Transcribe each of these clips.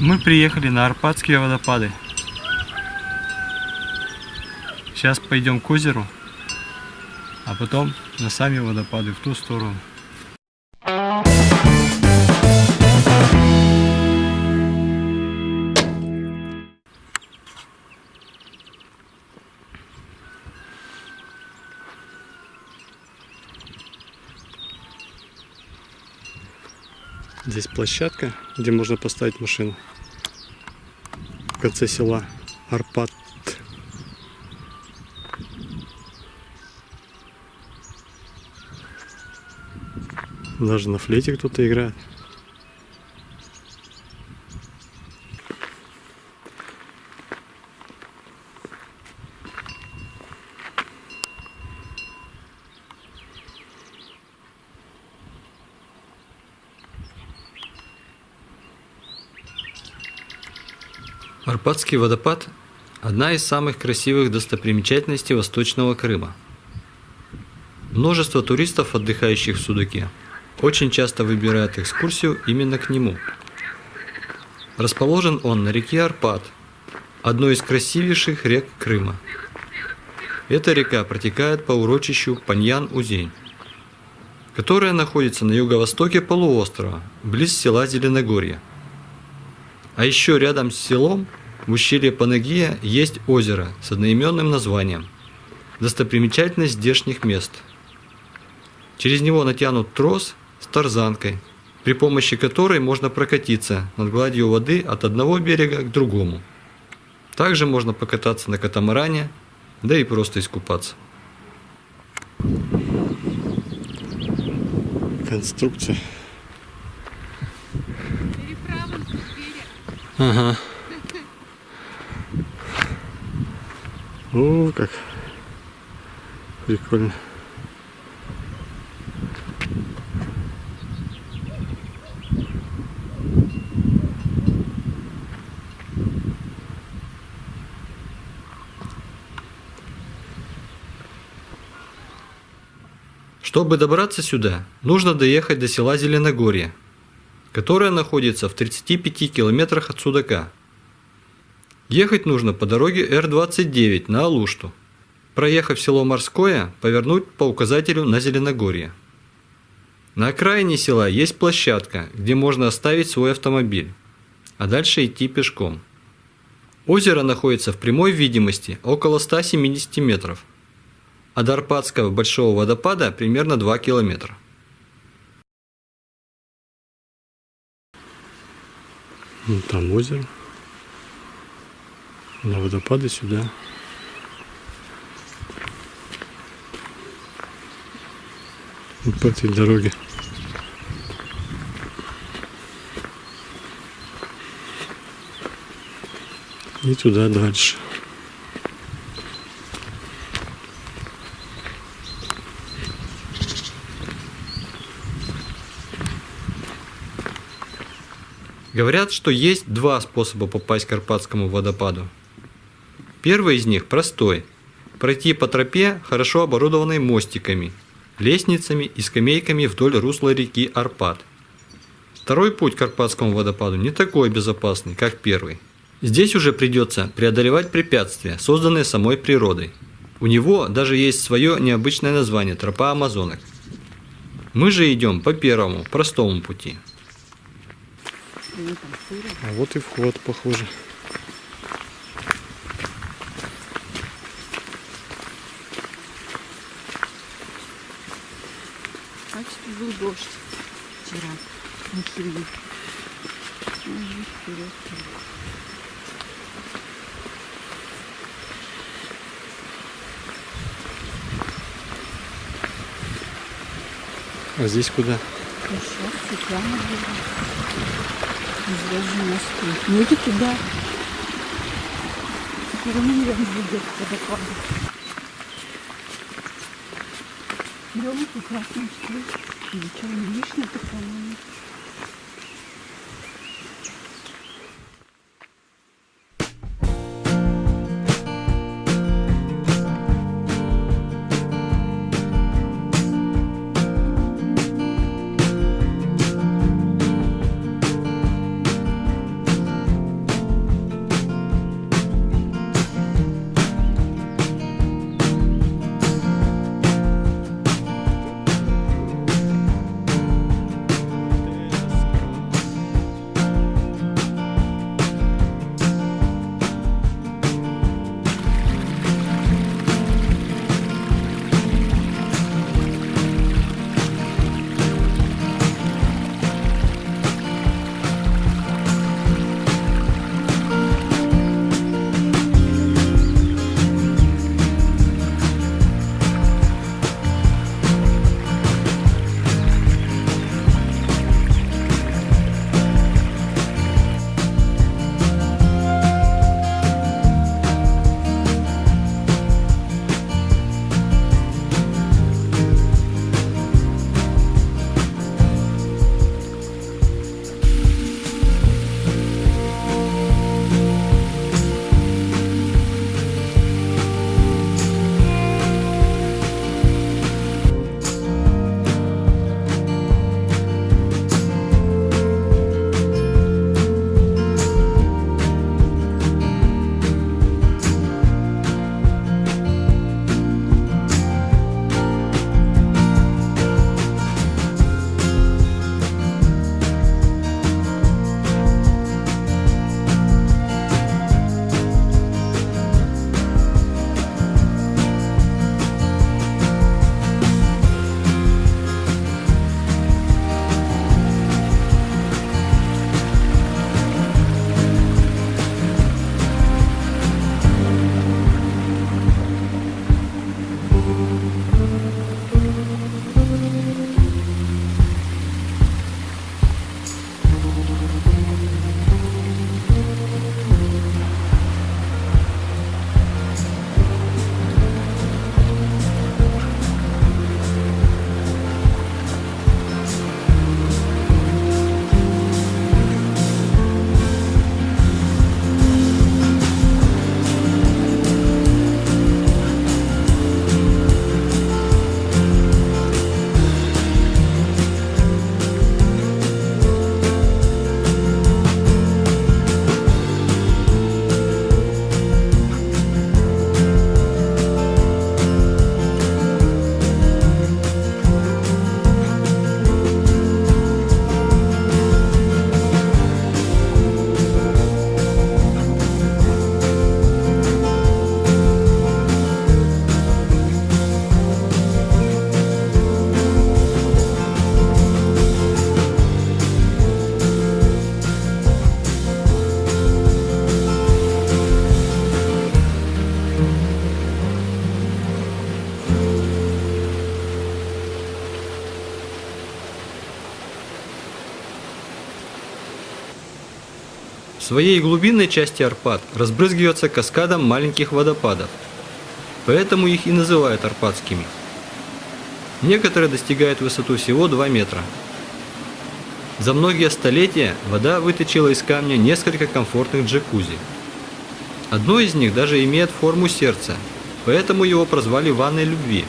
Мы приехали на Арпатские водопады. Сейчас пойдем к озеру, а потом на сами водопады в ту сторону. Здесь площадка, где можно поставить машину. В конце села Арпат. Даже на флейте кто-то играет. Арпатский водопад – одна из самых красивых достопримечательностей Восточного Крыма. Множество туристов, отдыхающих в Судаке, очень часто выбирают экскурсию именно к нему. Расположен он на реке Арпат, одной из красивейших рек Крыма. Эта река протекает по урочищу Паньян-Узень, которая находится на юго-востоке полуострова, близ села Зеленогорье. А еще рядом с селом, в ущелье Панагия, есть озеро с одноименным названием. Достопримечательность здешних мест. Через него натянут трос с тарзанкой, при помощи которой можно прокатиться над гладью воды от одного берега к другому. Также можно покататься на катамаране, да и просто искупаться. Конструкция. Переправа с берега. Ага. О, как прикольно. Чтобы добраться сюда, нужно доехать до села Зеленогорье, которое находится в 35 километрах от Судака. Ехать нужно по дороге Р-29 на Алушту. Проехав село Морское, повернуть по указателю на Зеленогорье. На окраине села есть площадка, где можно оставить свой автомобиль, а дальше идти пешком. Озеро находится в прямой видимости около 170 метров, а до Арпатского большого водопада примерно 2 километра. Ну, Там озеро. На водопады сюда. Вот по этой дороге. И туда дальше. Говорят, что есть два способа попасть к Карпатскому водопаду. Первый из них простой. Пройти по тропе, хорошо оборудованной мостиками, лестницами и скамейками вдоль русла реки Арпат. Второй путь к Карпатскому водопаду не такой безопасный, как первый. Здесь уже придется преодолевать препятствия, созданные самой природой. У него даже есть свое необычное название – тропа Амазонок. Мы же идем по первому, простому пути. А вот и вход, похоже. Значит, был дождь вчера. на вперед. А здесь куда? Сейчас Извожу мосты. Ну, иди туда. Кормилен будет водопад. Берем красную штуку. Ничего не лишнее такое. Своей глубинной части Арпад разбрызгивается каскадом маленьких водопадов, поэтому их и называют арпадскими. Некоторые достигают высоту всего 2 метра. За многие столетия вода выточила из камня несколько комфортных джакузи. Одно из них даже имеет форму сердца, поэтому его прозвали ванной любви.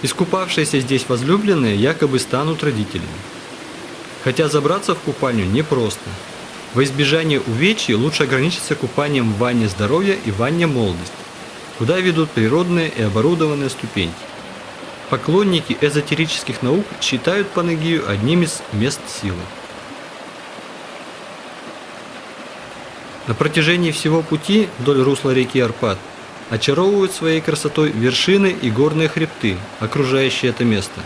Искупавшиеся здесь возлюбленные якобы станут родителями. Хотя забраться в купальню непросто. Во избежание увечий лучше ограничиться купанием в ванне здоровья и ванне молодости, куда ведут природные и оборудованные ступеньки. Поклонники эзотерических наук считают Панагию одним из мест силы. На протяжении всего пути вдоль русла реки Арпад очаровывают своей красотой вершины и горные хребты, окружающие это место.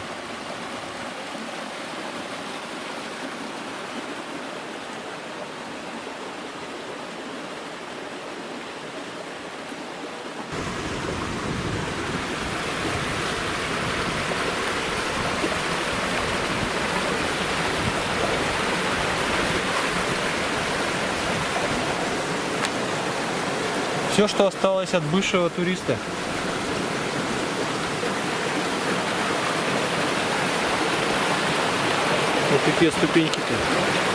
Все, что осталось от бывшего туриста. Вот такие ступеньки-то.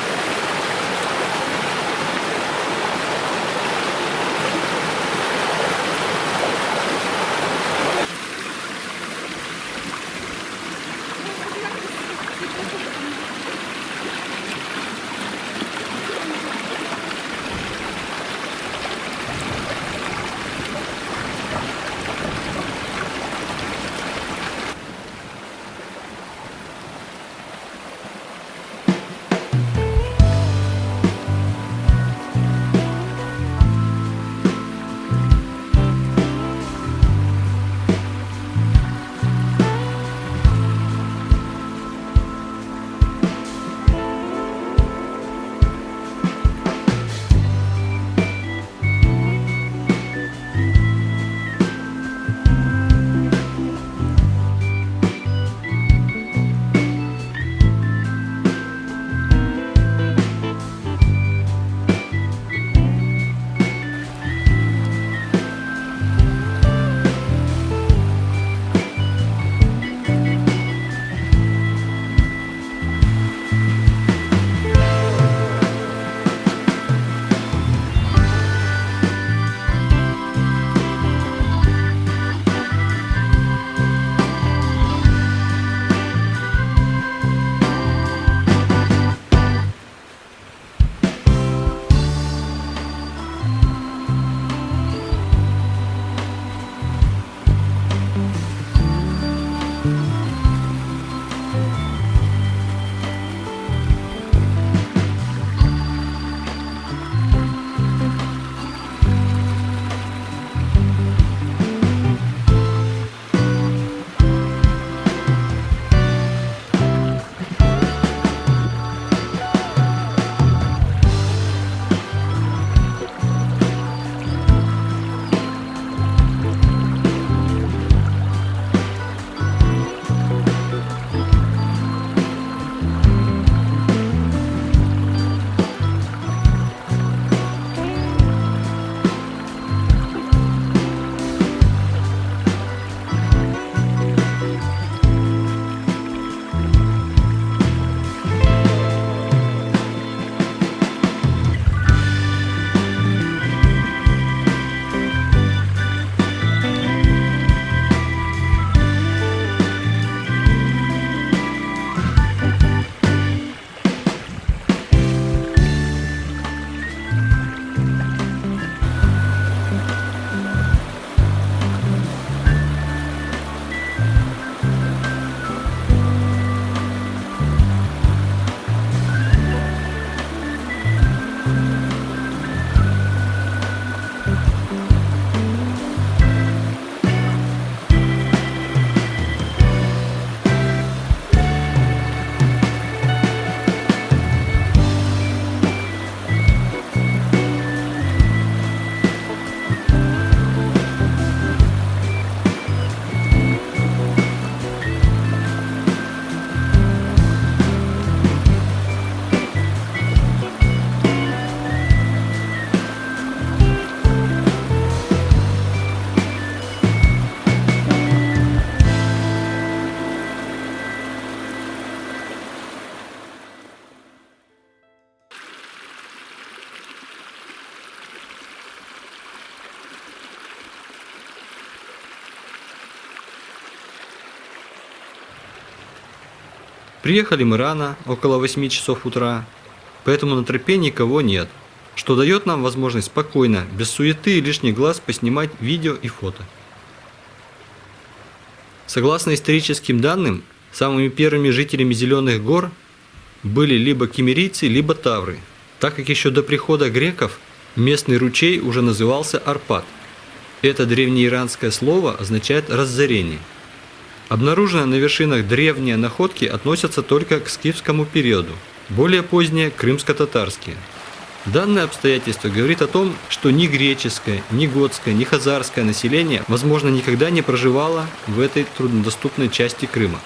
Приехали мы рано, около 8 часов утра, поэтому на тропе никого нет, что дает нам возможность спокойно, без суеты и лишних глаз поснимать видео и фото. Согласно историческим данным, самыми первыми жителями Зеленых гор были либо кемерийцы, либо тавры, так как еще до прихода греков местный ручей уже назывался Арпат. Это древнеиранское слово означает «разорение». Обнаруженные на вершинах древние находки относятся только к скифскому периоду, более поздние – крымско-татарские. Данное обстоятельство говорит о том, что ни греческое, ни готское, ни хазарское население, возможно, никогда не проживало в этой труднодоступной части Крыма.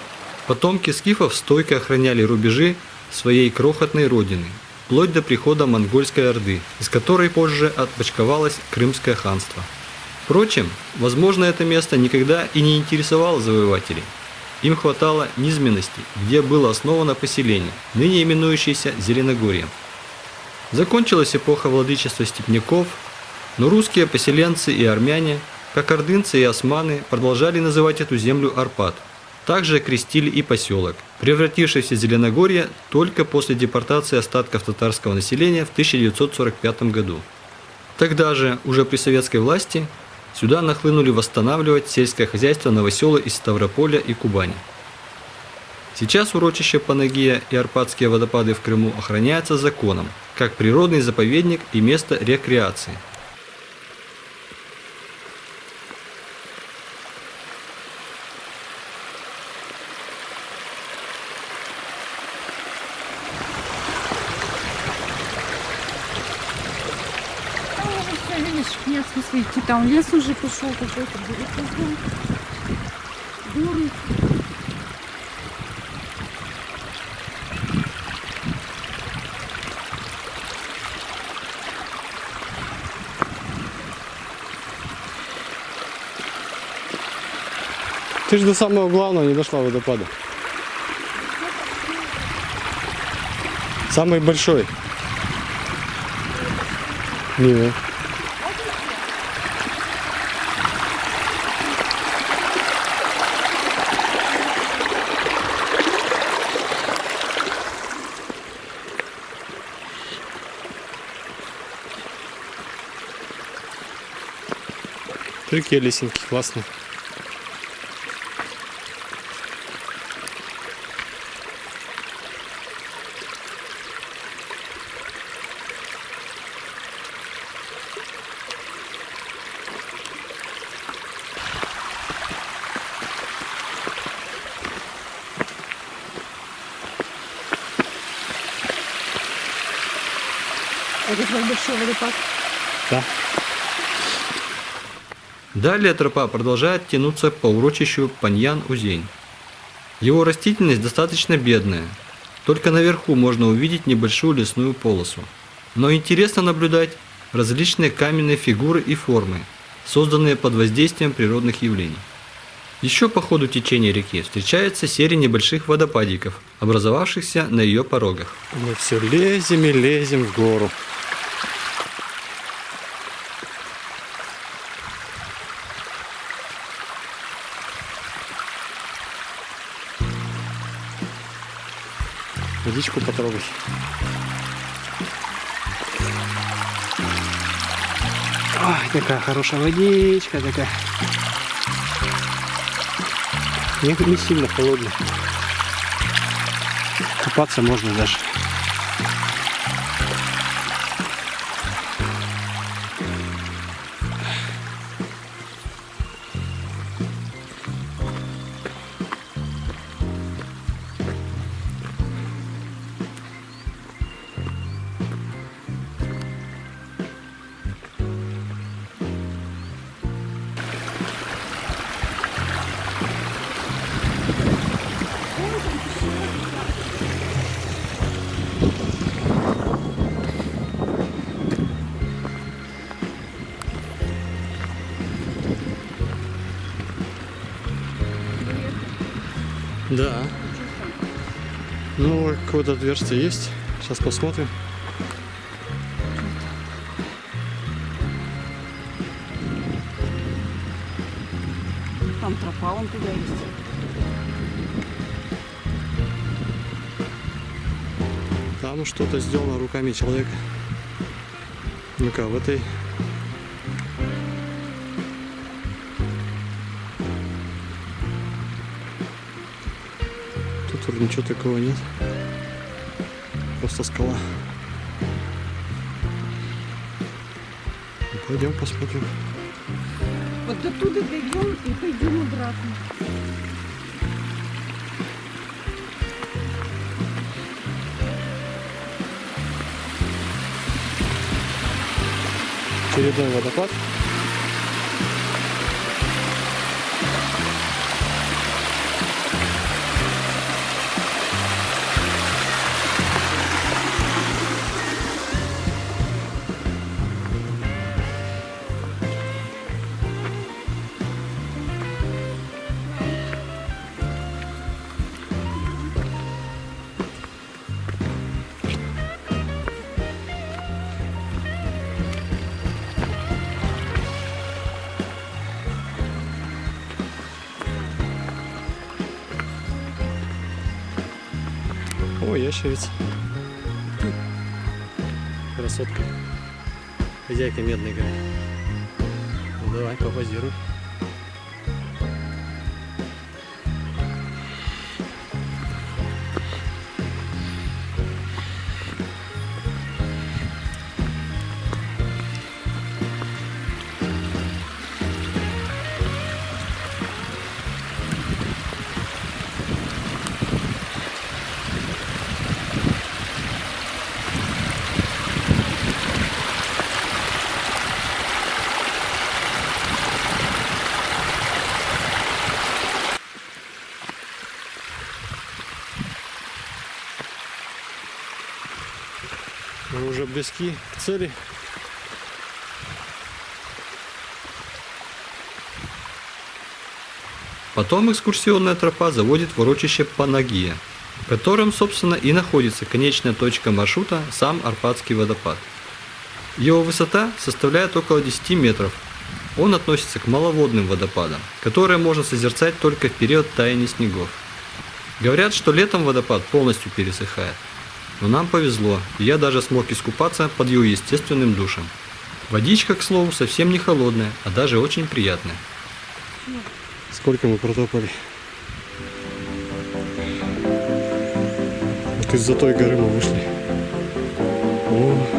Потомки скифов стойко охраняли рубежи своей крохотной родины, вплоть до прихода монгольской орды, из которой позже отпочковалось Крымское ханство. Впрочем, возможно, это место никогда и не интересовало завоевателей. Им хватало низменности, где было основано поселение, ныне именующееся Зеленогорьем. Закончилась эпоха владычества степняков, но русские поселенцы и армяне, как ордынцы и османы, продолжали называть эту землю Арпад. Также окрестили и поселок, превратившийся в Зеленогорье только после депортации остатков татарского населения в 1945 году. Тогда же, уже при советской власти, сюда нахлынули восстанавливать сельское хозяйство новоселы из Ставрополя и Кубани. Сейчас урочище Панагия и Арпадские водопады в Крыму охраняются законом, как природный заповедник и место рекреации. Там уже все, видишь, нет смысла идти. Там лес уже пошел какой-то. Горы. Ты же до самого главного не дошла водопада. Самый большой. Не. Прикинь, лесенки, классно. Это твой большой водопад. Да. Далее тропа продолжает тянуться по урочищу Паньян-Узень. Его растительность достаточно бедная. Только наверху можно увидеть небольшую лесную полосу. Но интересно наблюдать различные каменные фигуры и формы, созданные под воздействием природных явлений. Еще по ходу течения реки встречается серия небольших водопадиков, образовавшихся на ее порогах. Мы все лезем и лезем в гору. Водичку потрогать. Ой, такая хорошая водичка такая. Не, не сильно холодная. Купаться можно даже. Да. Ну, какое-то отверстие есть. Сейчас посмотрим. Там тропа вон туда есть. Там что-то сделано руками человека. Ну-ка, в этой... ничего такого нет. Просто скала. Пойдем посмотрим. Вот оттуда дойдем и пойдем обратно. Очередной водопад. О, ящерица. Красотка. Хозяйка медной горы. Ну давай, попозируй. Мы уже близки к цели. Потом экскурсионная тропа заводит в урочище Панагия, в котором, собственно, и находится конечная точка маршрута сам Арпатский водопад. Его высота составляет около 10 метров. Он относится к маловодным водопадам, которые можно созерцать только в период таяния снегов. Говорят, что летом водопад полностью пересыхает. Но нам повезло, и я даже смог искупаться под его естественным душем. Водичка, к слову, совсем не холодная, а даже очень приятная. Сколько мы протопали? Вот из-за той горы мы вышли. О,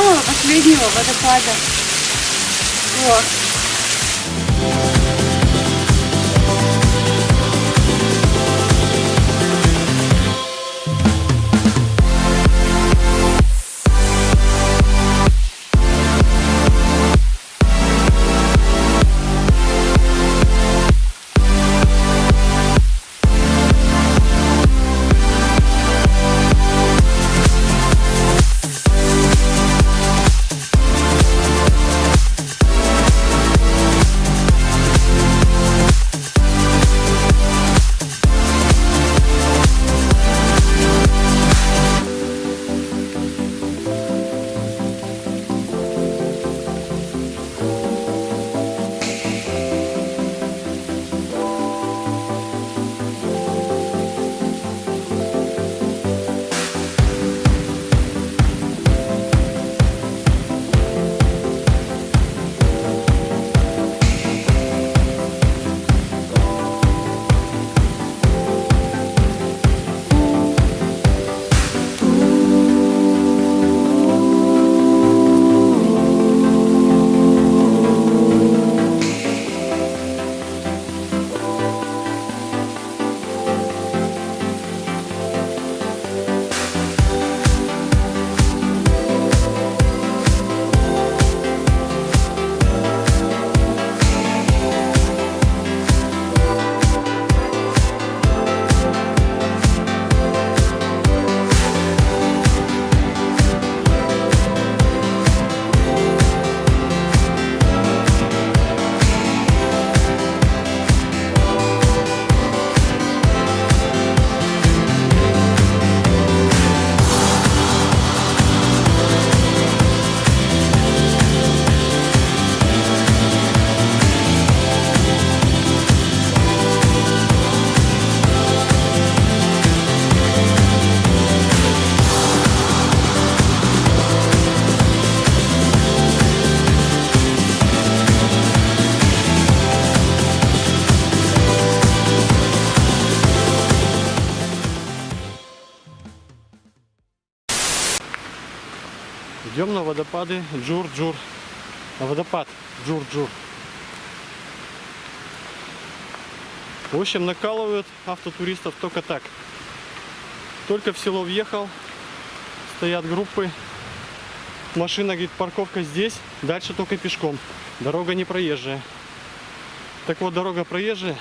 самого последнего водопада. Вот. Водопады Джур-Джур. Водопад Джур-Джур. В общем, накалывают автотуристов только так. Только в село въехал, стоят группы. Машина, говорит, парковка здесь, дальше только пешком. Дорога не проезжая. Так вот, дорога проезжая.